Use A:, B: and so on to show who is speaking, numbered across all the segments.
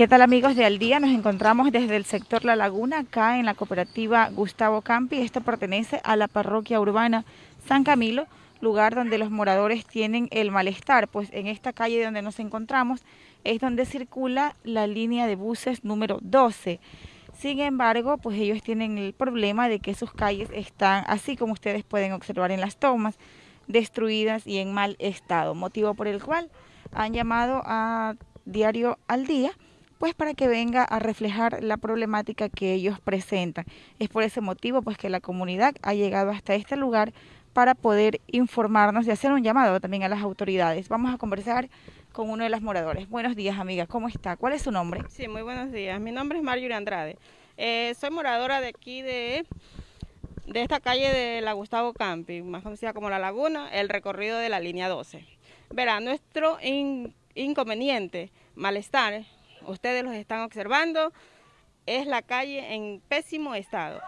A: ¿Qué tal amigos de Al Día? Nos encontramos desde el sector La Laguna, acá en la cooperativa Gustavo Campi. Esto pertenece a la parroquia urbana San Camilo, lugar donde los moradores tienen el malestar, pues en esta calle donde nos encontramos es donde circula la línea de buses número 12. Sin embargo, pues ellos tienen el problema de que sus calles están, así como ustedes pueden observar en las tomas, destruidas y en mal estado, motivo por el cual han llamado a Diario al Día pues para que venga a reflejar la problemática que ellos presentan. Es por ese motivo pues que la comunidad ha llegado hasta este lugar para poder informarnos y hacer un llamado también a las autoridades. Vamos a conversar con uno de los moradores. Buenos días, amiga. ¿Cómo está? ¿Cuál es su nombre?
B: Sí, muy buenos días. Mi nombre es Marjorie Andrade. Eh, soy moradora de aquí de, de esta calle de la Gustavo Campi, más conocida como La Laguna, el recorrido de la línea 12. Verá, nuestro inconveniente, malestar, ustedes los están observando, es la calle en pésimo estado.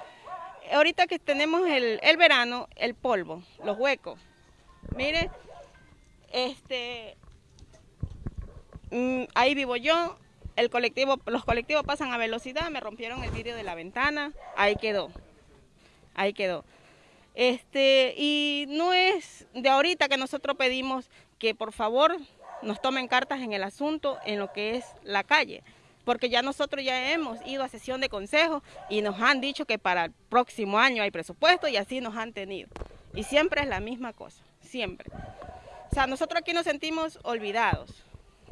B: Ahorita que tenemos el, verano, el polvo, los huecos. Mire, este, mm, ahí vivo yo, el colectivo, los colectivos pasan a velocidad, me rompieron el vidrio de la ventana, ahí quedó, ahí quedó. Este, y no es de ahorita que nosotros pedimos que por favor nos tomen cartas en el asunto en lo que es la calle. Porque ya nosotros ya hemos ido a sesión de consejo y nos han dicho que para el próximo año hay presupuesto y así nos han tenido. Y siempre es la misma cosa, siempre. O sea, nosotros aquí nos sentimos olvidados,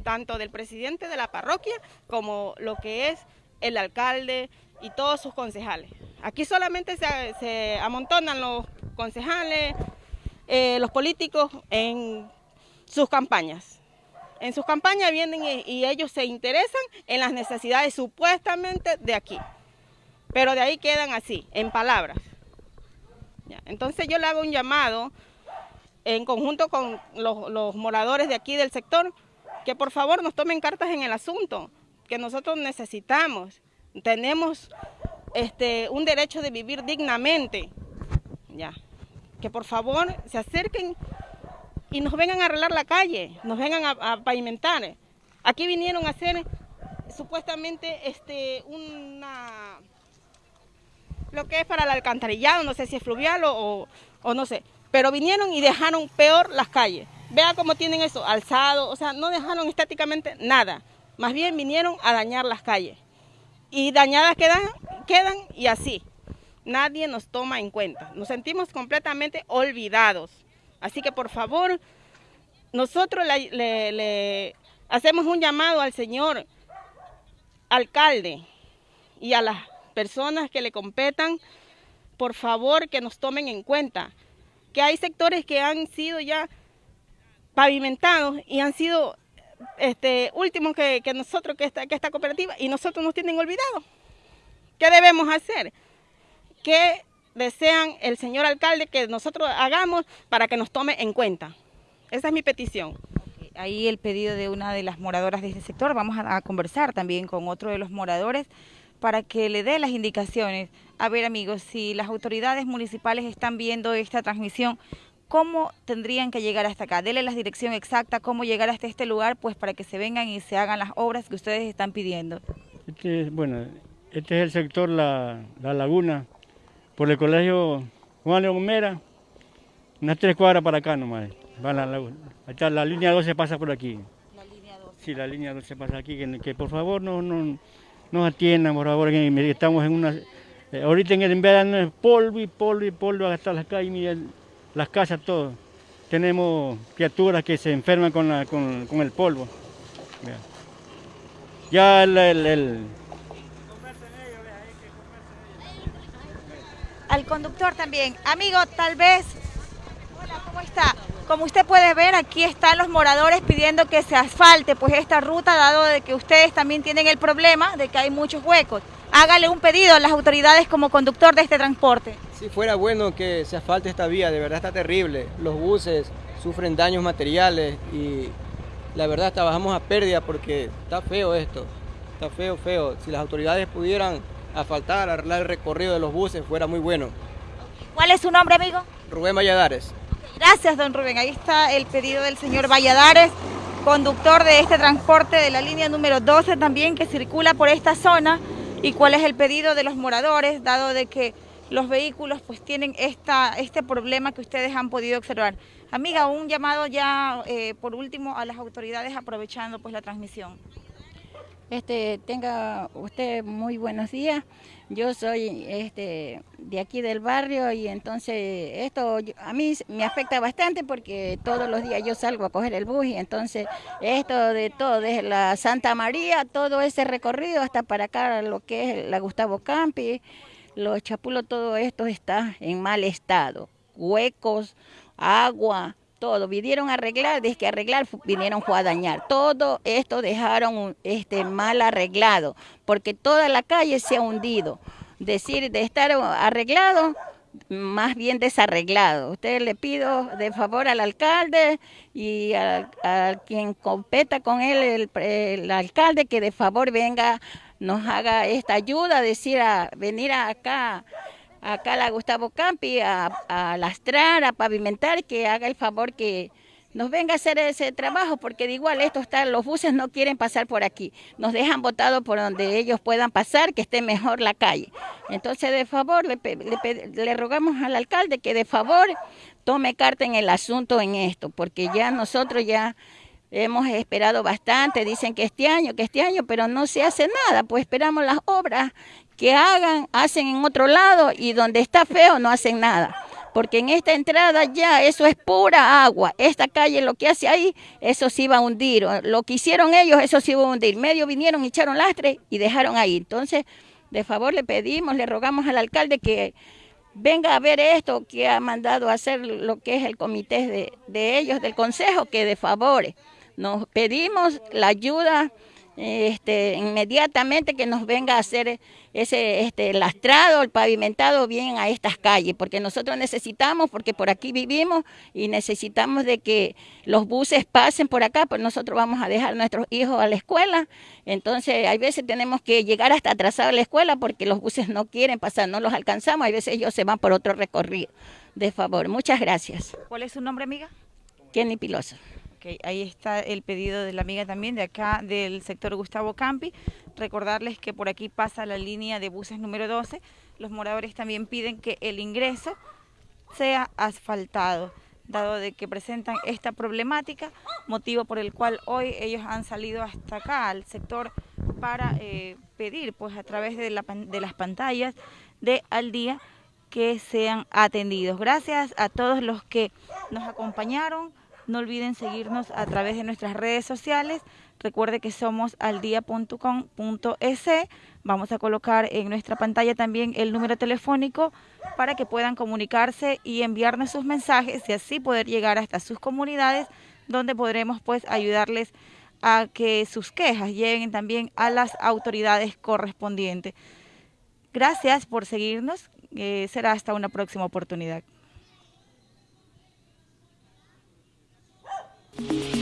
B: tanto del presidente de la parroquia como lo que es el alcalde y todos sus concejales. Aquí solamente se, amontonan los concejales, eh, los políticos en sus campañas. En sus campañas vienen y, ellos se interesan en las necesidades supuestamente de aquí. Pero de ahí quedan así, en palabras. Entonces yo le hago un llamado en conjunto con los, moradores de aquí del sector, que por favor nos tomen cartas en el asunto, que nosotros necesitamos, tenemos este, un derecho de vivir dignamente, ya, que por favor se acerquen y nos vengan a arreglar la calle, nos vengan a, pavimentar. Aquí vinieron a hacer supuestamente este una lo que es para el alcantarillado, no sé si es fluvial o, no sé, pero vinieron y dejaron peor las calles. Vea cómo tienen eso, alzado, o sea, no dejaron estáticamente nada, más bien vinieron a dañar las calles. Y dañadas quedan, quedan y así. Nadie nos toma en cuenta. Nos sentimos completamente olvidados. Así que por favor, nosotros le, hacemos un llamado al señor alcalde y a las personas que le competan, por favor que nos tomen en cuenta que hay sectores que han sido ya pavimentados y han sido este, últimos que, nosotros, que esta, que esta cooperativa, y nosotros nos tienen olvidado. ¿Qué debemos hacer? Que desean el señor alcalde que nosotros hagamos para que nos tome en cuenta. Esa es mi petición.
A: Ahí el pedido de una de las moradoras de este sector. Vamos a, conversar también con otro de los moradores para que le dé las indicaciones. A ver amigos, si las autoridades municipales están viendo esta transmisión, ¿cómo tendrían que llegar hasta acá? Dele la dirección exacta, cómo llegar hasta este lugar, pues para que se vengan y se hagan las obras que ustedes están pidiendo.
C: Este, bueno, este es el sector La, la Laguna, por el colegio Juan León Mera, unas tres cuadras para acá nomás. Va la, la, la línea 12 pasa por aquí. La línea 12. Sí, la línea 12 pasa aquí, que, por favor no, no, nos atiendan, por favor, que estamos en una... Eh, ahorita en el verano es polvo y polvo y polvo hasta las calles, las casas, todo. Tenemos criaturas que se enferman con, la, con, con el polvo. Ya el, el
A: al conductor también. Amigo, tal vez, hola, ¿cómo está? Como usted puede ver, aquí están los moradores pidiendo que se asfalte pues esta ruta, dado de que ustedes también tienen el problema de que hay muchos huecos. Hágale un pedido a las autoridades como conductor de este transporte.
D: Si fuera bueno que se asfalte esta vía, de verdad está terrible. Los buses sufren daños materiales y la verdad trabajamos a pérdida porque está feo esto. Está feo, feo. Si las autoridades pudieran asfaltar, arreglar el recorrido de los buses, fuera muy bueno.
A: ¿Cuál es su nombre, amigo?
D: Rubén Valladares.
A: Gracias, don Rubén. Ahí está el pedido del señor Valladares. conductor de este transporte de la línea número 12 también que circula por esta zona y cuál es el pedido de los moradores, dado de que los vehículos pues tienen esta, este problema que ustedes han podido observar. Amiga, un llamado ya eh, por último a las autoridades aprovechando pues la transmisión.
E: Este, tenga usted muy buenos días. Yo soy este, de aquí del barrio y entonces esto a mí me afecta bastante porque todos los días yo salgo a coger el bus y entonces esto de todo, desde la Santa María, todo ese recorrido hasta para acá, lo que es la Gustavo Campi, los chapulos, todo esto está en mal estado. Huecos, agua, todo. Vinieron a arreglar, desde que arreglar vinieron a dañar. Todo esto dejaron este, mal arreglado, porque toda la calle se ha hundido. Decir de estar arreglado, más bien desarreglado. Usted le pido de favor al alcalde y a, quien competa con él, el, el, alcalde, que de favor venga, nos haga esta ayuda, decir a venir acá acá la Gustavo Campi a, a, lastrar, a pavimentar, que haga el favor que nos venga a hacer ese trabajo, porque de igual esto está, los buses no quieren pasar por aquí, nos dejan botados por donde ellos puedan pasar, que esté mejor la calle. Entonces, de favor, le, le, le rogamos al alcalde que de favor tome carta en el asunto en esto, porque ya nosotros ya hemos esperado bastante, dicen que este año, que este año, pero no se hace nada, pues esperamos las obras que hagan, hacen en otro lado y donde está feo no hacen nada. Porque en esta entrada ya eso es pura agua. Esta calle lo que hace ahí, eso sí va a hundir. Lo que hicieron ellos, eso sí va a hundir. Medio vinieron, echaron lastre y dejaron ahí. Entonces, de favor le pedimos, le rogamos al alcalde que venga a ver esto que ha mandado a hacer lo que es el comité de, de ellos, del consejo, que de favor nos pedimos la ayuda este, inmediatamente que nos venga a hacer ese este, lastrado, el pavimentado bien a estas calles, porque nosotros necesitamos, porque por aquí vivimos y necesitamos de que los buses pasen por acá, pues nosotros vamos a dejar a nuestros hijos a la escuela, entonces hay veces tenemos que llegar hasta atrasado a la escuela porque los buses no quieren pasar, no los alcanzamos, hay veces ellos se van por otro recorrido. De favor, muchas gracias.
A: ¿Cuál es su nombre, amiga?
E: Kenny Piloso
A: ahí está el pedido de la amiga también de acá del sector Gustavo Campi. Recordarles que por aquí pasa la línea de buses número 12. Los moradores también piden que el ingreso sea asfaltado, dado de que presentan esta problemática, motivo por el cual hoy ellos han salido hasta acá al sector para eh, pedir pues a través de, de las pantallas de Al Día que sean atendidos. Gracias a todos los que nos acompañaron. No olviden seguirnos a través de nuestras redes sociales. Recuerde que somos aldia.com.es. Vamos a colocar en nuestra pantalla también el número telefónico para que puedan comunicarse y enviarnos sus mensajes y así poder llegar hasta sus comunidades donde podremos pues ayudarles a que sus quejas lleguen también a las autoridades correspondientes. Gracias por seguirnos. Eh, será hasta una próxima oportunidad. Thank you.